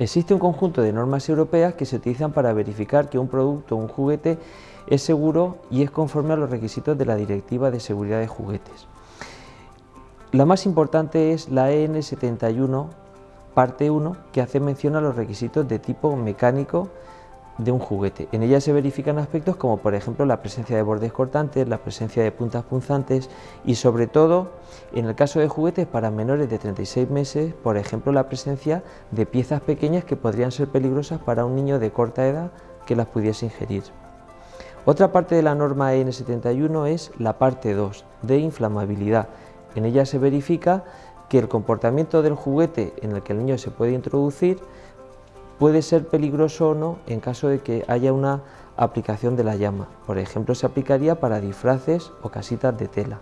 Existe un conjunto de normas europeas que se utilizan para verificar que un producto o un juguete es seguro y es conforme a los requisitos de la Directiva de Seguridad de Juguetes. La más importante es la EN 71, parte 1, que hace mención a los requisitos de tipo mecánico de un juguete. En ella se verifican aspectos como por ejemplo la presencia de bordes cortantes, la presencia de puntas punzantes y sobre todo en el caso de juguetes para menores de 36 meses, por ejemplo la presencia de piezas pequeñas que podrían ser peligrosas para un niño de corta edad que las pudiese ingerir. Otra parte de la norma EN 71 es la parte 2, de inflamabilidad. En ella se verifica que el comportamiento del juguete en el que el niño se puede introducir puede ser peligroso o no en caso de que haya una aplicación de la llama. Por ejemplo, se aplicaría para disfraces o casitas de tela.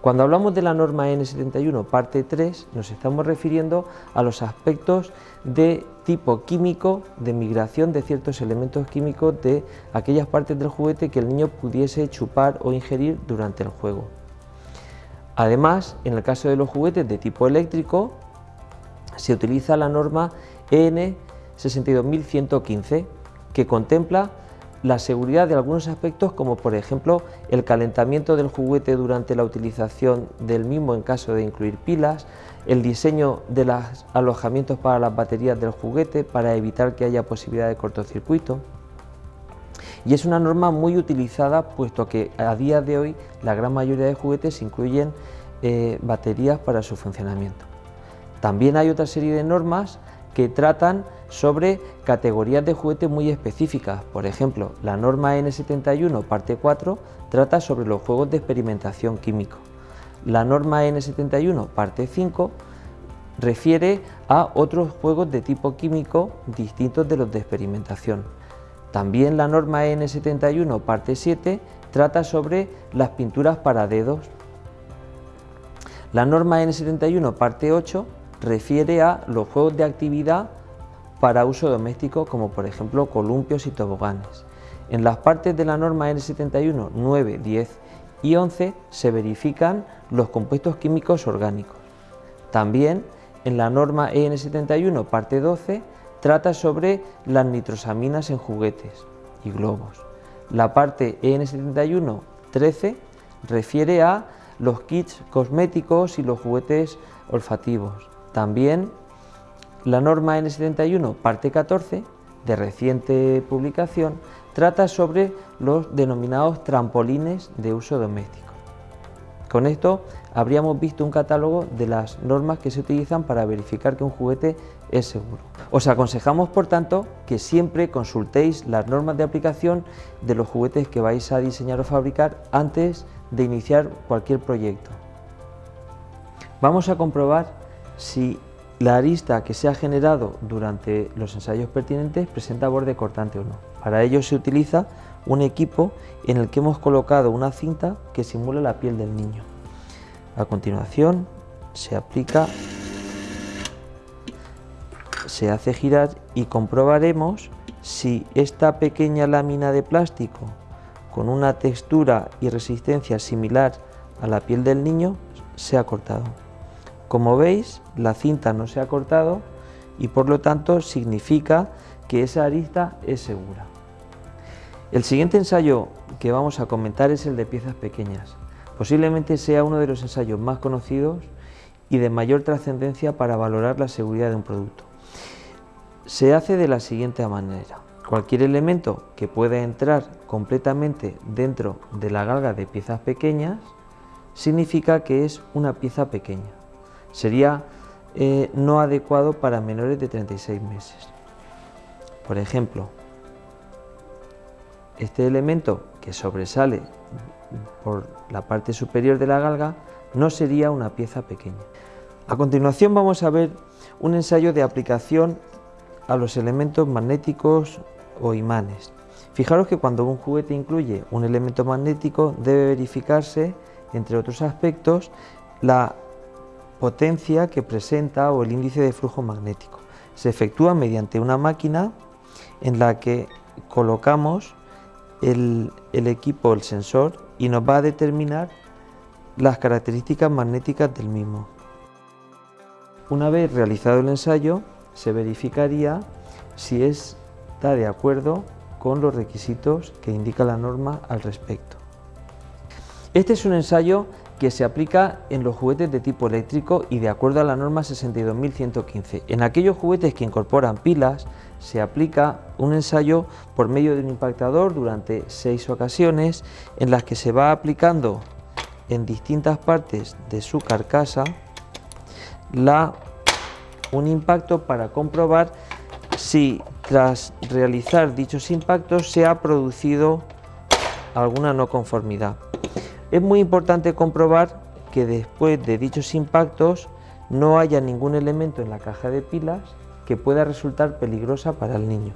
Cuando hablamos de la norma N71 parte 3 nos estamos refiriendo a los aspectos de tipo químico de migración de ciertos elementos químicos de aquellas partes del juguete que el niño pudiese chupar o ingerir durante el juego. Además, en el caso de los juguetes de tipo eléctrico se utiliza la norma EN 62115, que contempla la seguridad de algunos aspectos como por ejemplo el calentamiento del juguete durante la utilización del mismo en caso de incluir pilas, el diseño de los alojamientos para las baterías del juguete para evitar que haya posibilidad de cortocircuito. Y es una norma muy utilizada puesto que a día de hoy la gran mayoría de juguetes incluyen eh, baterías para su funcionamiento. También hay otra serie de normas que tratan sobre categorías de juguete muy específicas. Por ejemplo, la norma N71 parte 4 trata sobre los juegos de experimentación químico. La norma N71 parte 5 refiere a otros juegos de tipo químico distintos de los de experimentación. También la norma N71 parte 7 trata sobre las pinturas para dedos. La norma N71 parte 8 refiere a los juegos de actividad para uso doméstico como por ejemplo columpios y toboganes. En las partes de la norma N71, 9, 10 y 11 se verifican los compuestos químicos orgánicos. También en la norma EN71, parte 12, trata sobre las nitrosaminas en juguetes y globos. La parte EN71, 13, refiere a los kits cosméticos y los juguetes olfativos. También la norma N71, parte 14, de reciente publicación, trata sobre los denominados trampolines de uso doméstico. Con esto habríamos visto un catálogo de las normas que se utilizan para verificar que un juguete es seguro. Os aconsejamos, por tanto, que siempre consultéis las normas de aplicación de los juguetes que vais a diseñar o fabricar antes de iniciar cualquier proyecto. Vamos a comprobar si la arista que se ha generado durante los ensayos pertinentes presenta borde cortante o no. Para ello se utiliza un equipo en el que hemos colocado una cinta que simula la piel del niño. A continuación se aplica, se hace girar y comprobaremos si esta pequeña lámina de plástico con una textura y resistencia similar a la piel del niño se ha cortado. Como veis, la cinta no se ha cortado y por lo tanto significa que esa arista es segura. El siguiente ensayo que vamos a comentar es el de piezas pequeñas. Posiblemente sea uno de los ensayos más conocidos y de mayor trascendencia para valorar la seguridad de un producto. Se hace de la siguiente manera. Cualquier elemento que pueda entrar completamente dentro de la galga de piezas pequeñas significa que es una pieza pequeña sería eh, no adecuado para menores de 36 meses. Por ejemplo, este elemento que sobresale por la parte superior de la galga no sería una pieza pequeña. A continuación vamos a ver un ensayo de aplicación a los elementos magnéticos o imanes. Fijaros que cuando un juguete incluye un elemento magnético debe verificarse, entre otros aspectos, la potencia que presenta o el índice de flujo magnético. Se efectúa mediante una máquina en la que colocamos el, equipo, el sensor, y nos va a determinar las características magnéticas del mismo. Una vez realizado el ensayo, se verificaría si está de acuerdo con los requisitos que indica la norma al respecto. Este es un ensayo que se aplica en los juguetes de tipo eléctrico y de acuerdo a la norma 62115. En aquellos juguetes que incorporan pilas se aplica un ensayo por medio de un impactador durante seis ocasiones en las que se va aplicando en distintas partes de su carcasa la, un impacto para comprobar si tras realizar dichos impactos se ha producido alguna no conformidad. Es muy importante comprobar que después de dichos impactos no haya ningún elemento en la caja de pilas que pueda resultar peligrosa para el niño.